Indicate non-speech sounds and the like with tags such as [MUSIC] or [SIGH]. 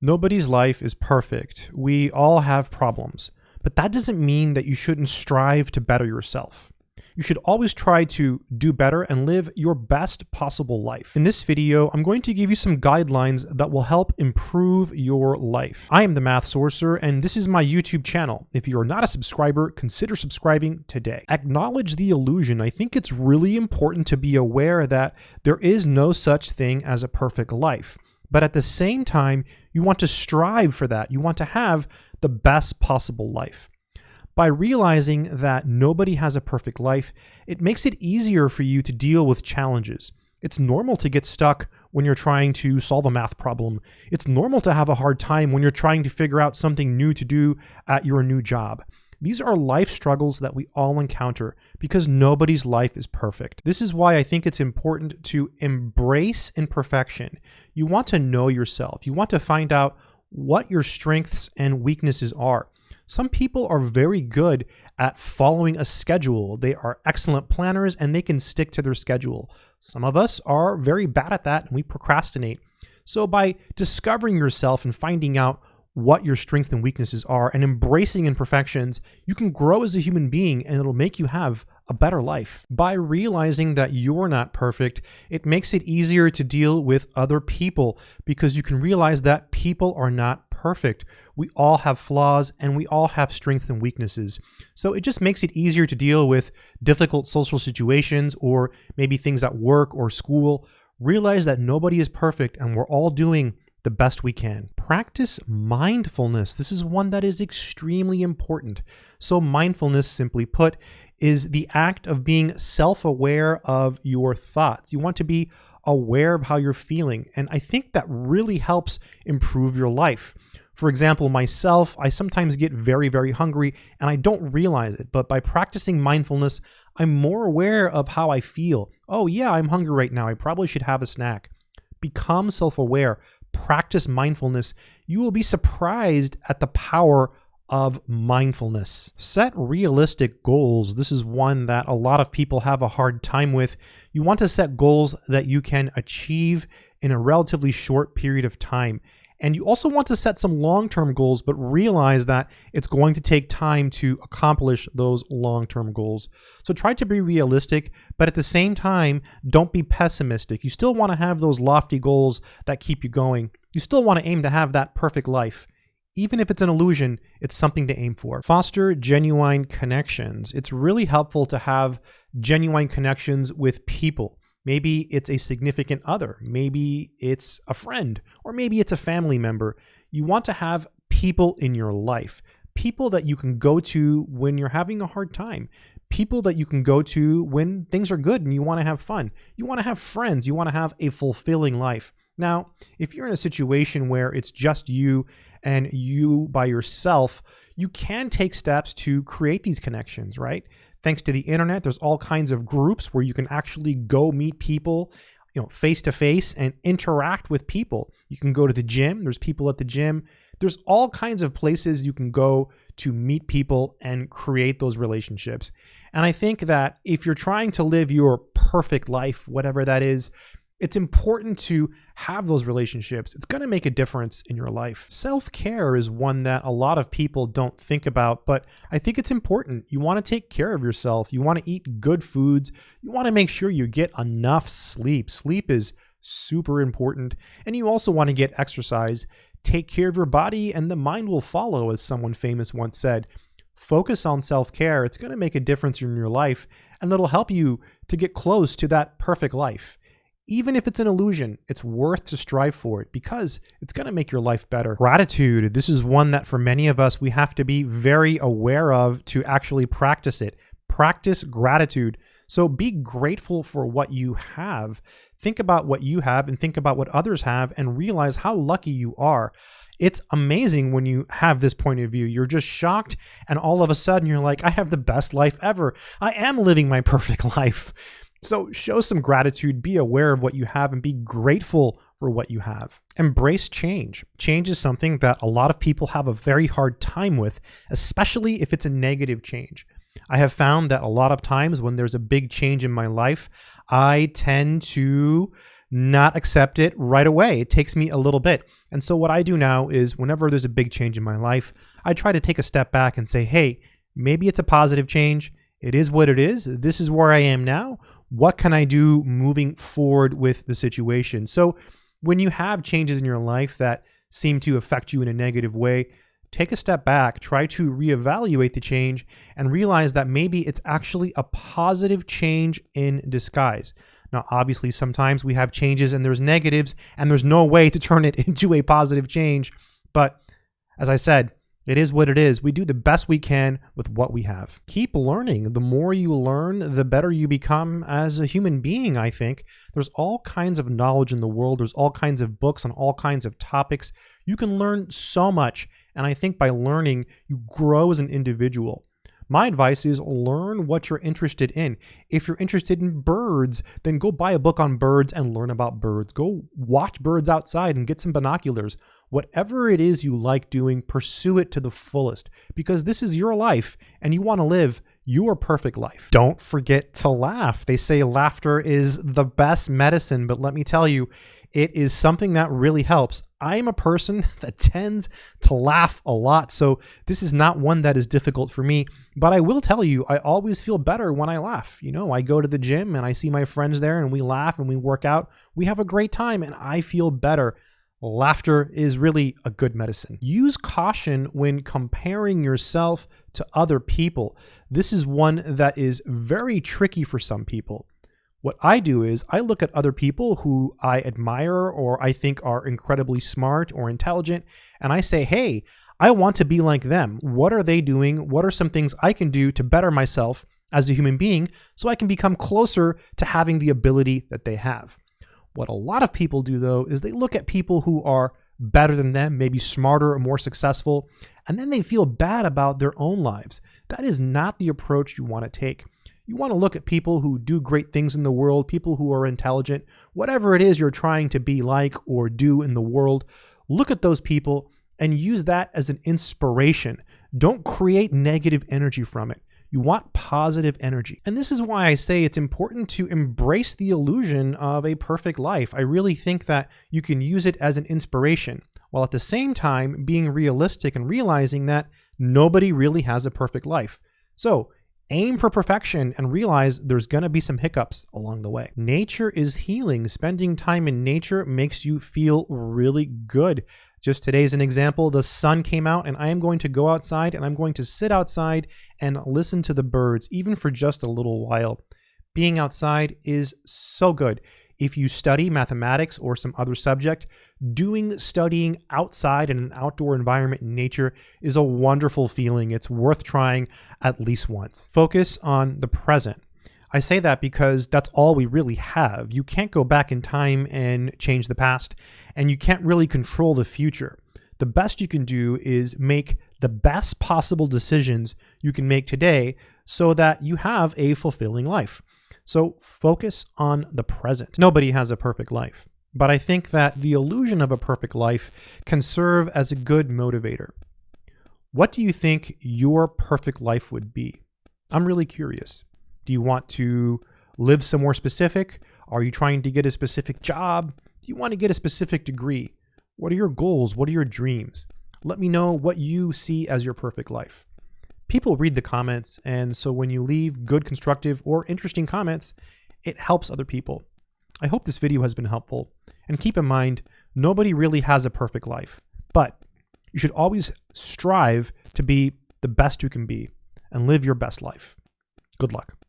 Nobody's life is perfect. We all have problems. But that doesn't mean that you shouldn't strive to better yourself. You should always try to do better and live your best possible life. In this video, I'm going to give you some guidelines that will help improve your life. I am the Math Sorcerer, and this is my YouTube channel. If you are not a subscriber, consider subscribing today. Acknowledge the illusion. I think it's really important to be aware that there is no such thing as a perfect life. But at the same time, you want to strive for that. You want to have the best possible life. By realizing that nobody has a perfect life, it makes it easier for you to deal with challenges. It's normal to get stuck when you're trying to solve a math problem. It's normal to have a hard time when you're trying to figure out something new to do at your new job. These are life struggles that we all encounter because nobody's life is perfect. This is why I think it's important to embrace imperfection. You want to know yourself. You want to find out what your strengths and weaknesses are. Some people are very good at following a schedule. They are excellent planners and they can stick to their schedule. Some of us are very bad at that and we procrastinate. So by discovering yourself and finding out what your strengths and weaknesses are and embracing imperfections, you can grow as a human being and it'll make you have a better life. By realizing that you're not perfect, it makes it easier to deal with other people because you can realize that people are not perfect. We all have flaws and we all have strengths and weaknesses. So it just makes it easier to deal with difficult social situations or maybe things at work or school. Realize that nobody is perfect and we're all doing the best we can. Practice mindfulness. This is one that is extremely important. So mindfulness, simply put, is the act of being self-aware of your thoughts. You want to be aware of how you're feeling. And I think that really helps improve your life. For example, myself, I sometimes get very, very hungry and I don't realize it. But by practicing mindfulness, I'm more aware of how I feel. Oh, yeah, I'm hungry right now. I probably should have a snack. Become self aware, practice mindfulness. You will be surprised at the power of mindfulness. Set realistic goals. This is one that a lot of people have a hard time with. You want to set goals that you can achieve in a relatively short period of time. And you also want to set some long-term goals, but realize that it's going to take time to accomplish those long-term goals. So try to be realistic, but at the same time, don't be pessimistic. You still want to have those lofty goals that keep you going. You still want to aim to have that perfect life. Even if it's an illusion, it's something to aim for. Foster genuine connections. It's really helpful to have genuine connections with people. Maybe it's a significant other. Maybe it's a friend, or maybe it's a family member. You want to have people in your life, people that you can go to when you're having a hard time, people that you can go to when things are good and you want to have fun. You want to have friends. You want to have a fulfilling life. Now, if you're in a situation where it's just you and you by yourself, you can take steps to create these connections, right? Thanks to the internet, there's all kinds of groups where you can actually go meet people, you know, face to face and interact with people. You can go to the gym, there's people at the gym. There's all kinds of places you can go to meet people and create those relationships. And I think that if you're trying to live your perfect life, whatever that is, it's important to have those relationships. It's going to make a difference in your life. Self care is one that a lot of people don't think about, but I think it's important. You want to take care of yourself. You want to eat good foods. You want to make sure you get enough sleep. Sleep is super important. And you also want to get exercise. Take care of your body, and the mind will follow, as someone famous once said. Focus on self care. It's going to make a difference in your life, and it'll help you to get close to that perfect life even if it's an illusion, it's worth to strive for it because it's going to make your life better. Gratitude. This is one that for many of us, we have to be very aware of to actually practice it. Practice gratitude. So be grateful for what you have. Think about what you have and think about what others have and realize how lucky you are. It's amazing when you have this point of view. You're just shocked, and all of a sudden you're like, I have the best life ever. I am living my [LAUGHS] perfect life. So show some gratitude, be aware of what you have, and be grateful for what you have. Embrace change. Change is something that a lot of people have a very hard time with, especially if it's a negative change. I have found that a lot of times when there's a big change in my life, I tend to not accept it right away. It takes me a little bit. And so what I do now is whenever there's a big change in my life, I try to take a step back and say, hey, maybe it's a positive change. It is what it is. This is where I am now. What can I do moving forward with the situation? So when you have changes in your life that seem to affect you in a negative way, take a step back, try to reevaluate the change, and realize that maybe it's actually a positive change in disguise. Now, obviously, sometimes we have changes and there's negatives, and there's no way to turn it [LAUGHS] into a positive change. But as I said, it is what it is. We do the best we can with what we have. Keep learning. The more you learn, the better you become as a human being, I think. There's all kinds of knowledge in the world. There's all kinds of books on all kinds of topics. You can learn so much. And I think by learning, you grow as an individual. My advice is learn what you're interested in. If you're interested in birds, then go buy a book on birds and learn about birds. Go watch birds outside and get some binoculars. Whatever it is you like doing, pursue it to the fullest because this is your life and you want to live your perfect life. Don't forget to laugh. They say laughter is the best medicine, but let me tell you, it is something that really helps. I'm a person [LAUGHS] that tends to laugh a lot, so this is not one that is difficult for me. But I will tell you, I always feel better when I laugh. You know, I go to the gym and I see my friends there and we laugh and we work out. We have a great time and I feel better. Laughter is really a good medicine. Use caution when comparing yourself to other people. This is one that is very tricky for some people. What I do is I look at other people who I admire or I think are incredibly smart or intelligent, and I say, hey, I want to be like them. What are they doing? What are some things I can do to better myself as a human being so I can become closer to having the ability that they have? What a lot of people do, though, is they look at people who are better than them, maybe smarter or more successful, and then they feel bad about their own lives. That is not the approach you want to take. You want to look at people who do great things in the world, people who are intelligent, whatever it is you're trying to be like or do in the world. Look at those people and use that as an inspiration. Don't create negative energy from it. You want positive energy. And this is why I say it's important to embrace the illusion of a perfect life. I really think that you can use it as an inspiration, while at the same time being realistic and realizing that nobody really has a perfect life. So Aim for perfection and realize there's going to be some hiccups along the way. Nature is healing. Spending time in nature makes you feel really good. Just today today's an example. The sun came out and I am going to go outside and I'm going to sit outside and listen to the birds, even for just a little while. Being outside is so good. If you study mathematics or some other subject, doing studying outside in an outdoor environment in nature is a wonderful feeling. It's worth trying at least once. Focus on the present. I say that because that's all we really have. You can't go back in time and change the past, and you can't really control the future. The best you can do is make the best possible decisions you can make today so that you have a fulfilling life. So focus on the present. Nobody has a perfect life, but I think that the illusion of a perfect life can serve as a good motivator. What do you think your perfect life would be? I'm really curious. Do you want to live somewhere specific? Are you trying to get a specific job? Do you want to get a specific degree? What are your goals? What are your dreams? Let me know what you see as your perfect life people read the comments. And so when you leave good, constructive, or interesting comments, it helps other people. I hope this video has been helpful. And keep in mind, nobody really has a perfect life, but you should always strive to be the best you can be and live your best life. Good luck.